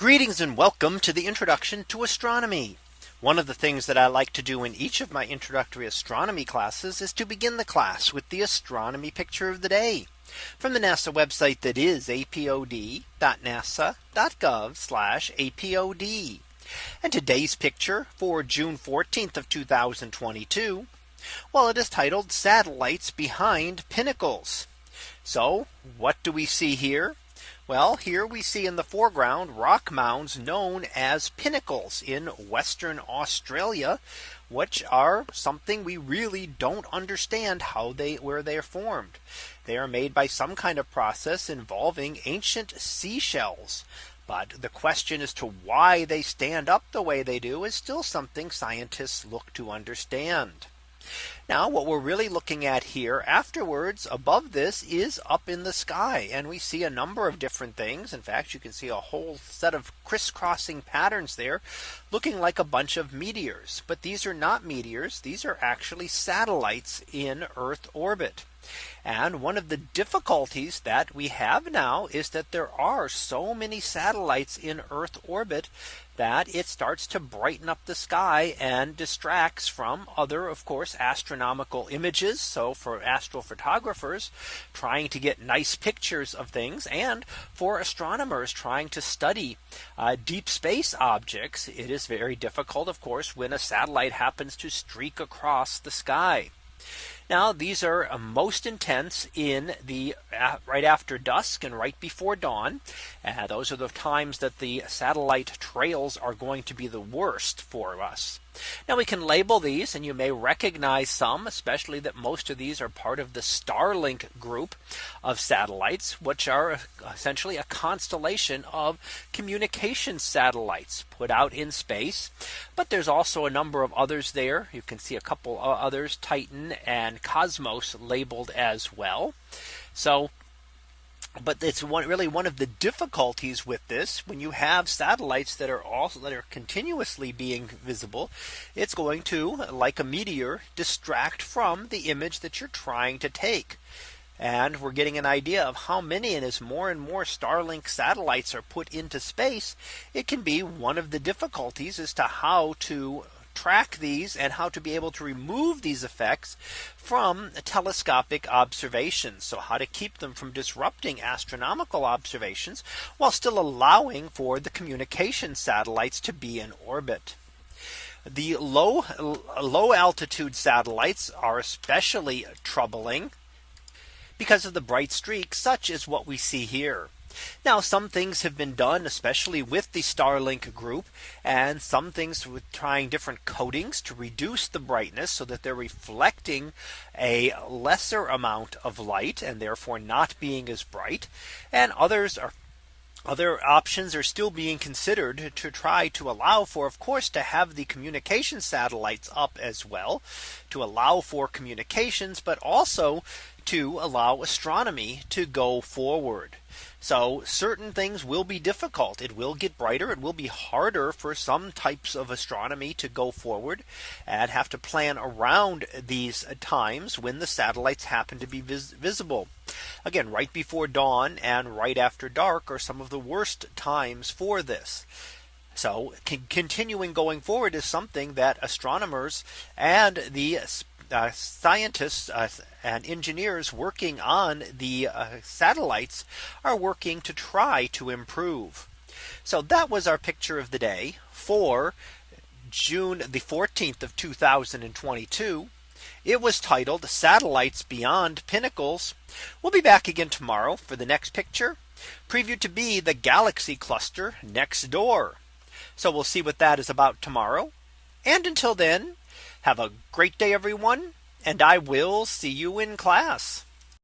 Greetings and welcome to the introduction to astronomy. One of the things that I like to do in each of my introductory astronomy classes is to begin the class with the astronomy picture of the day from the NASA website that is apod.nasa.gov apod. And today's picture for June 14th of 2022. Well, it is titled satellites behind pinnacles. So what do we see here? Well, here we see in the foreground rock mounds known as pinnacles in Western Australia, which are something we really don't understand how they where they are formed. They are made by some kind of process involving ancient seashells. But the question as to why they stand up the way they do is still something scientists look to understand. Now what we're really looking at here afterwards above this is up in the sky and we see a number of different things. In fact, you can see a whole set of crisscrossing patterns there looking like a bunch of meteors. But these are not meteors. These are actually satellites in Earth orbit. And one of the difficulties that we have now is that there are so many satellites in Earth orbit that it starts to brighten up the sky and distracts from other, of course, astronomical images. So for astrophotographers trying to get nice pictures of things and for astronomers trying to study uh, deep space objects, it is very difficult, of course, when a satellite happens to streak across the sky. Now these are uh, most intense in the uh, right after dusk and right before dawn. Uh, those are the times that the satellite trails are going to be the worst for us. Now we can label these and you may recognize some, especially that most of these are part of the Starlink group of satellites, which are essentially a constellation of communication satellites put out in space. But there's also a number of others there. You can see a couple others, Titan and Cosmos labeled as well. So but it's one really one of the difficulties with this when you have satellites that are also that are continuously being visible it's going to like a meteor distract from the image that you're trying to take and we're getting an idea of how many and as more and more Starlink satellites are put into space it can be one of the difficulties as to how to track these and how to be able to remove these effects from telescopic observations. So how to keep them from disrupting astronomical observations while still allowing for the communication satellites to be in orbit. The low low altitude satellites are especially troubling because of the bright streaks such as what we see here. Now some things have been done especially with the Starlink group and some things with trying different coatings to reduce the brightness so that they're reflecting a lesser amount of light and therefore not being as bright. And others are other options are still being considered to try to allow for of course to have the communication satellites up as well to allow for communications but also to allow astronomy to go forward. So certain things will be difficult. It will get brighter. It will be harder for some types of astronomy to go forward and have to plan around these times when the satellites happen to be vis visible. Again, right before dawn and right after dark are some of the worst times for this. So continuing going forward is something that astronomers and the uh, scientists uh, and engineers working on the uh, satellites are working to try to improve. So that was our picture of the day for June the 14th of 2022. It was titled Satellites Beyond Pinnacles. We'll be back again tomorrow for the next picture preview to be the galaxy cluster next door. So we'll see what that is about tomorrow. And until then, have a great day, everyone, and I will see you in class.